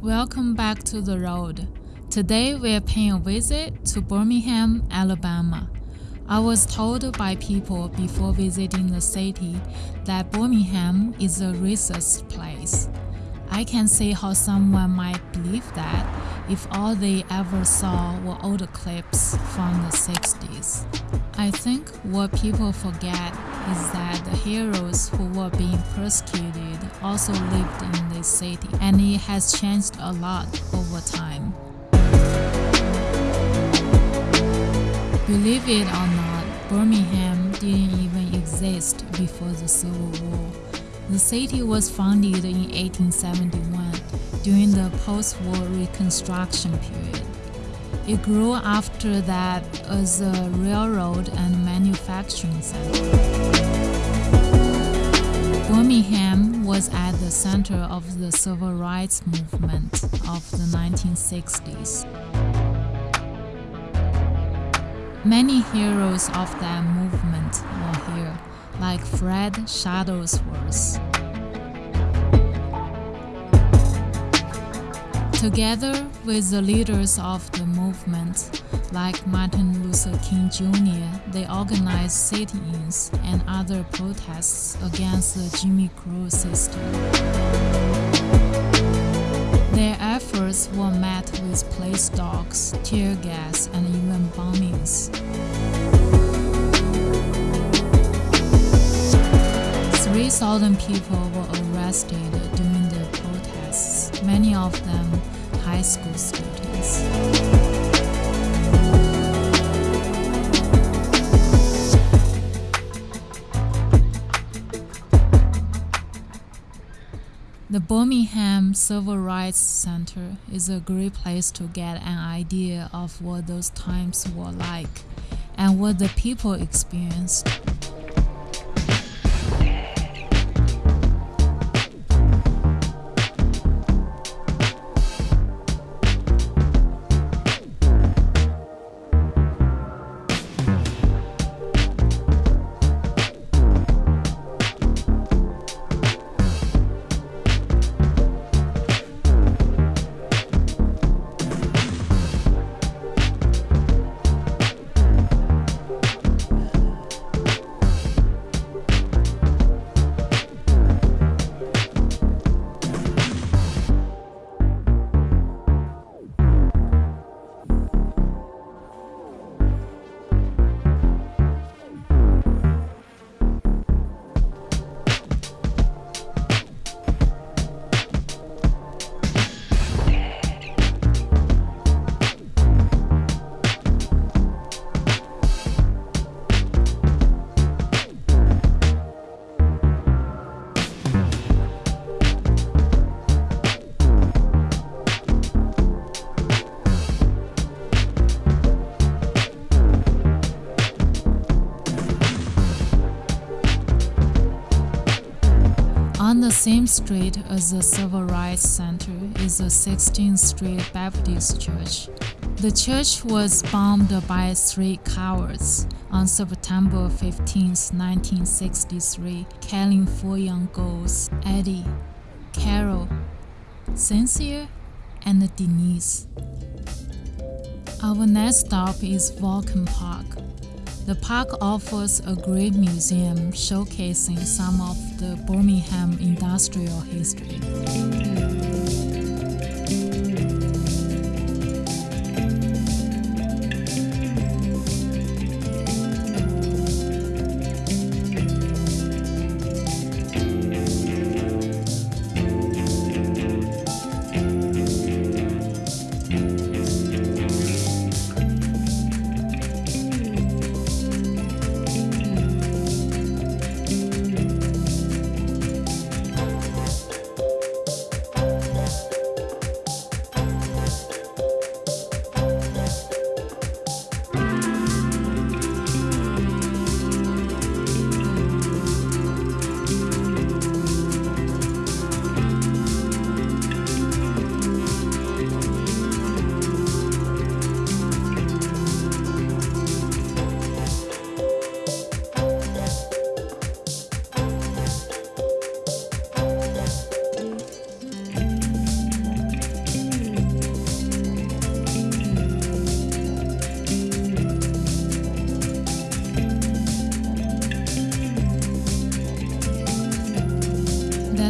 Welcome back to the road. Today we're paying a visit to Birmingham, Alabama. I was told by people before visiting the city that Birmingham is a racist place. I can see how someone might believe that if all they ever saw were old clips from the 60s. I think what people forget is that the heroes who were being persecuted also lived in this city, and it has changed a lot over time. Believe it or not, Birmingham didn't even exist before the Civil War. The city was founded in 1871 during the post-war Reconstruction period. It grew after that as a railroad and manufacturing center. Birmingham was at the center of the civil rights movement of the 1960s. Many heroes of that movement were here, like Fred Shuttlesworth. Together with the leaders of the movement, like Martin Luther King Jr., they organized sit-ins and other protests against the Jim Crow system. Their efforts were met with police dogs, tear gas, and even bombings. Three thousand people were arrested during the protests, many of them high school students. The Birmingham Civil Rights Center is a great place to get an idea of what those times were like and what the people experienced. Same street as the Civil Rights Center is the 16th Street Baptist Church. The church was bombed by three cowards on September 15, 1963, killing four young girls Addie, Carole, Cynthia, and Denise. Our next stop is Vulcan Park. The park offers a great museum showcasing some of the Birmingham industrial history.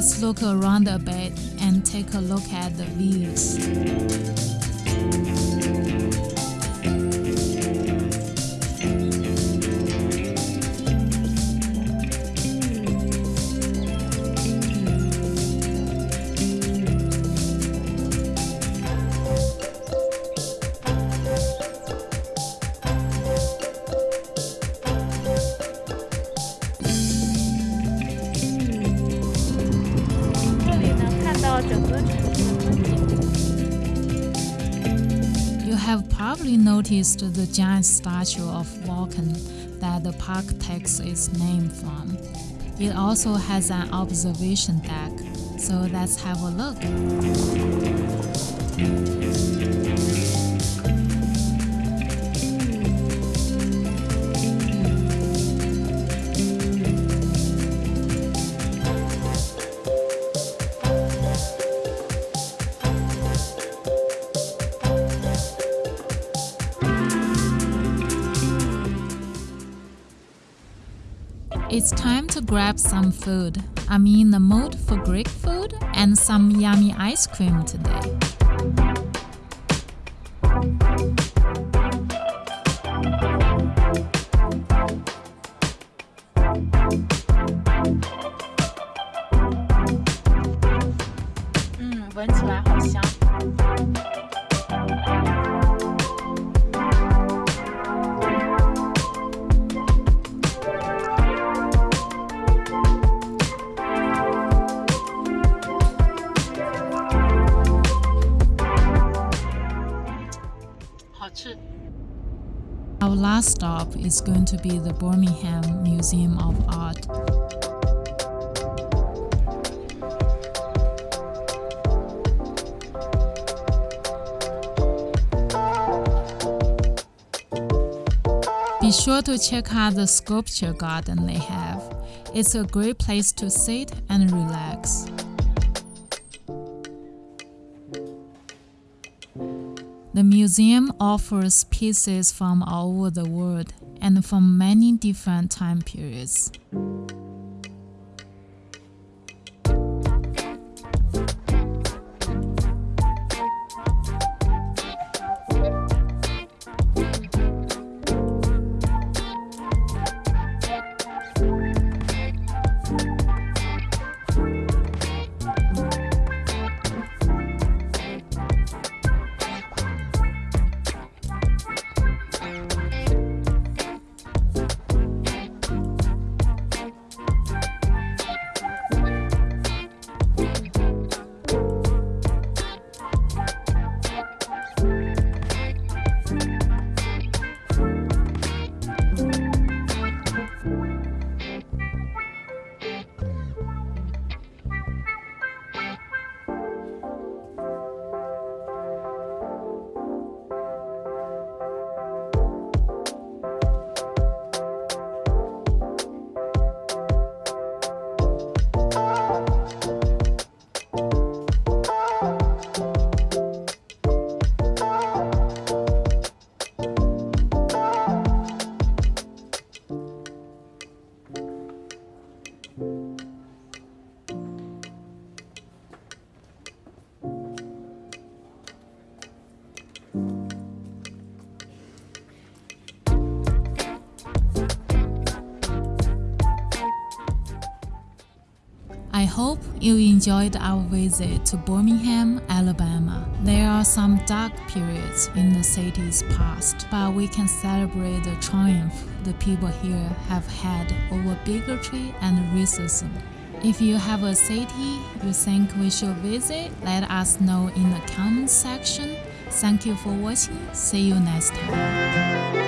Let's look around a bit and take a look at the views. Have probably noticed the giant statue of Vulcan that the park takes its name from. It also has an observation deck, so let's have a look. grab some food. I'm in the mood for Greek food and some yummy ice cream today. Mm, 闻起来好香。 Our last stop is going to be the Birmingham Museum of Art. Be sure to check out the sculpture garden they have. It's a great place to sit and relax. The museum offers pieces from all over the world and from many different time periods. Hope you enjoyed our visit to Birmingham, Alabama. There are some dark periods in the city's past, but we can celebrate the triumph the people here have had over bigotry and racism. If you have a city you think we should visit, let us know in the comments section. Thank you for watching. See you next time.